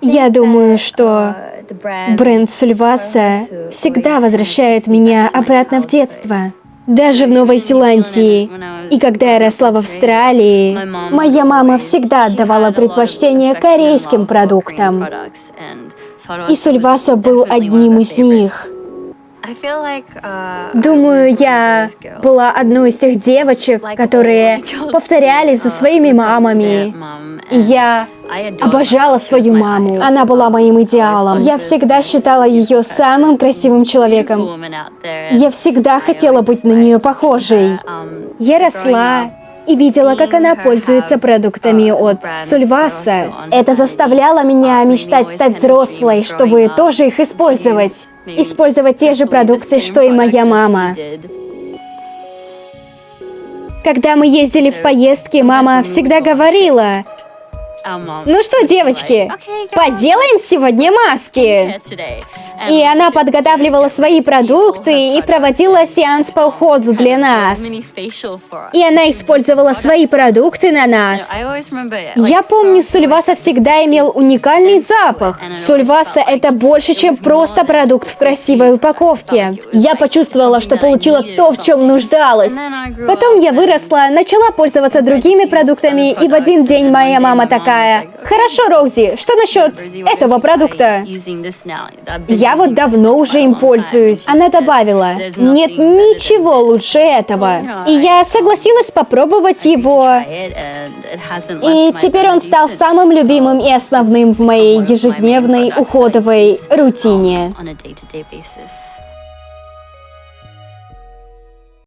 Я думаю, что бренд Сульваса всегда возвращает меня обратно в детство. Даже в Новой Зеландии. И когда я росла в Австралии, моя мама всегда отдавала предпочтение корейским продуктам. И Сульваса был одним из них. Думаю, я была одной из тех девочек, которые повторяли за своими мамами. И я обожала свою маму. Она была моим идеалом. Я всегда считала ее самым красивым человеком. Я всегда хотела быть на нее похожей. Я росла и видела, как она пользуется продуктами от Сульваса. Это заставляло меня мечтать стать взрослой, чтобы тоже их использовать. Использовать те же продукты, что и моя мама. Когда мы ездили в поездки, мама всегда говорила, ну что, девочки, поделаем сегодня маски. И она подготавливала свои продукты и проводила сеанс по уходу для нас. И она использовала свои продукты на нас. Я помню, Сульваса всегда имел уникальный запах. Сульваса — это больше, чем просто продукт в красивой упаковке. Я почувствовала, что получила то, в чем нуждалась. Потом я выросла, начала пользоваться другими продуктами, и в один день моя мама такая, такая, «Хорошо, Роузи, что насчет этого продукта?» Я вот давно уже им пользуюсь. Она добавила, «Нет ничего лучше этого». И я согласилась попробовать его. И теперь он стал самым любимым и основным в моей ежедневной уходовой рутине.